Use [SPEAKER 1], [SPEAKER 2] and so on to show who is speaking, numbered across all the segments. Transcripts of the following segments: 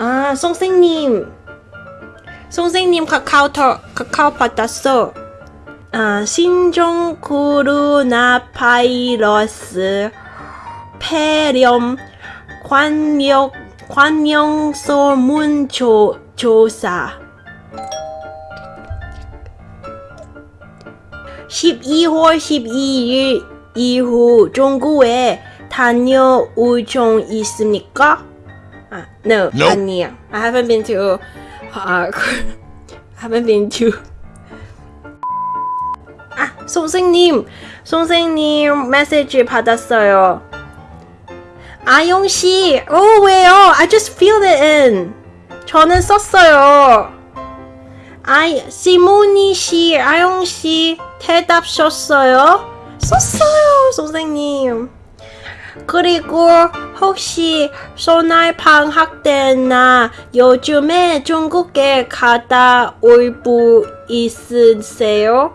[SPEAKER 1] 아, 선생님. 선생님 카카오톡 카카오 받았어. 아, 신종 코로나 바이러스 폐렴 관역 관영 소문 조, 조사 12월 12일 이후 중국에 다녀올 중 있습니까? 아, no,
[SPEAKER 2] Nope.
[SPEAKER 1] 아니야. I haven't been to. Uh, haven't been to. 아, 선생님, 선생님 메시지 받았어요. 아용 씨, 어 왜요? I just filled it in. 저는 썼어요. 아이, 시모니 씨, 아용 씨 대답 썼어요? 썼어요, 선생님. 그리고 혹시 소날 방학 때나 요즘에 중국에 갔다 올 분 있으세요?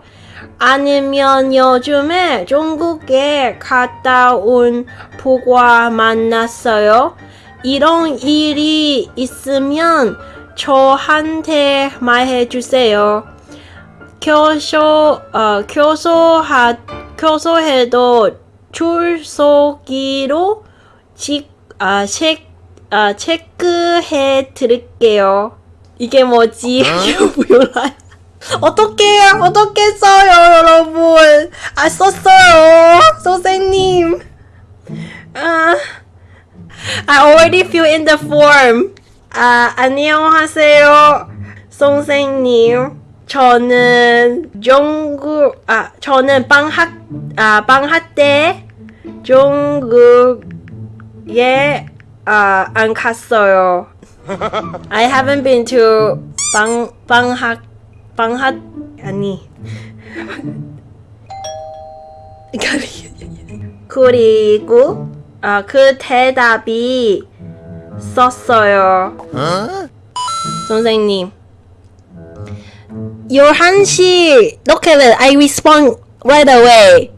[SPEAKER 1] 아니면 요즘에 중국에 갔다 온 부과 만났어요? 이런 일이 있으면 저한테 말해주세요. 교소, 어, 교소하, 교소해도 출석기로 직, 아, 체, 아, 체크해 드릴게요. 이게 뭐지? 몰라요. 어떻게, 어떻게 써요, 여러분? 아, 썼어요. 선생님. 아, I already fill in the form. 아, 안녕하세요. 선생님. 저는 중국, 아, 저는 방학, 아, 방학 때 중국에, 아, 안 갔어요. I haven't been to 방, 방학, 방학, 아니. 그리고, 아, 그 대답이 썼어요.
[SPEAKER 2] Huh?
[SPEAKER 1] 선생님. 11시, look at it, I respond right away.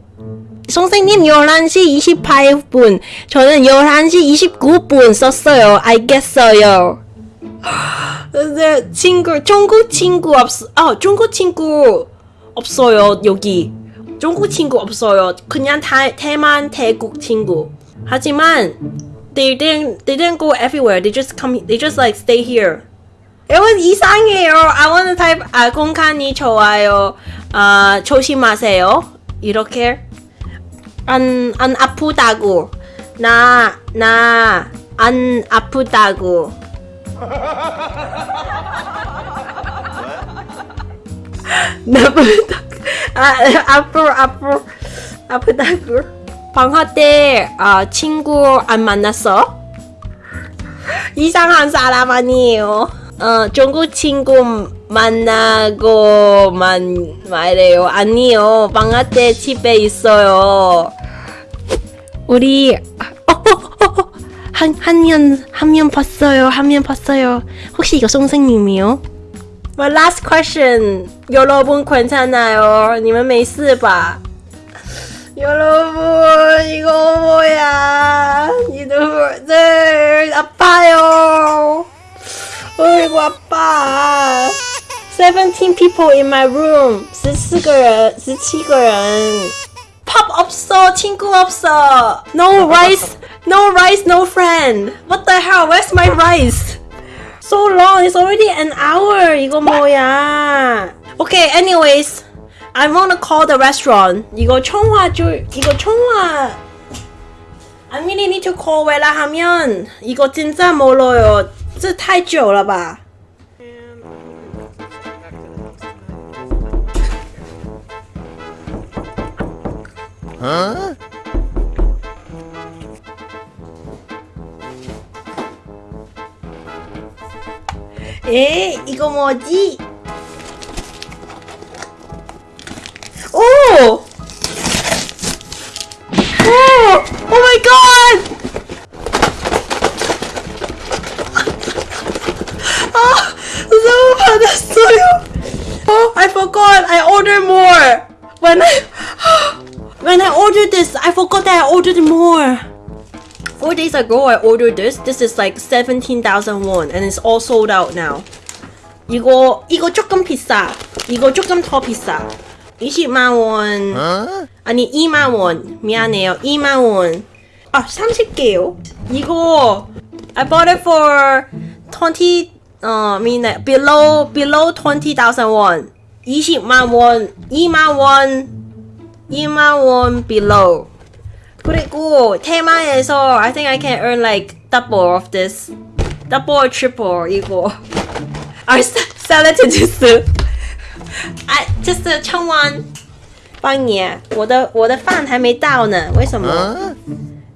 [SPEAKER 1] 선생님, 11시 28분. 저는 11시 29분 썼어요. 알겠어요. 근데 친구, 중국 친구 없, 아, 중국 친구 없어요, 여기. 중국 친구 없어요. 그냥 다, 대만, 태국 친구. 하지만, they didn't, they didn't go everywhere. They just come, they just like stay here. Was 이상해요. To type 아 공간이 좋아요. 아 조심하세요. 이렇게 안 안 아프다고 나 나 안 아프다고. 나쁘다. 아 아프 아프 아프다고. 방학 때 아 친구 안 만났어? 이상한 사람 아니에요. 어, 중국 친구 만나고만 말해요. 아니요. 방학 때 집에 있어요. 우리 어, 어, 어, 어. 한 한면 한면 봤어요. 한면 봤어요. 혹시 이거 선생님이요? My last question. 여러분 괜찮아요? 你们没事吧? 여러분 이거 뭐야? 이들 아파요. 어이구 아파. 17 people in my room. 14个人, 17个人. 팝 없어. 친구 없어. No rice. No rice, no friend. What the hell? Where's my rice? So long. It's already an hour. 이거 뭐야? Okay, anyways. I wanna call the restaurant. 이거 청화 줄 이거 청화 I really need to call 왜냐하면 이거 진짜 멀어요. 这太久了吧？
[SPEAKER 2] Huh?
[SPEAKER 1] 에 이거 뭐지? ordered this, I forgot that I ordered more. For days ago I ordered this. This is like 17,000 won and it's all sold out now. 이거 이거 조금 비싸. 이거 조금 더 비싸. 20만 원.
[SPEAKER 2] Huh?
[SPEAKER 1] 아니 2만 원. 미안해요. 2만 원. 아, 30개요. 이거 I bought it for 20 어, I mean like below below 20,000 won. 20만 원. 2만 원. 2만 원 below. 그리고 테마에서 I think I can earn like double of this. double or triple 이거. I sell it to this. 哎，这是千万。帮你，我的我的饭还没到呢，为什么？
[SPEAKER 2] Huh?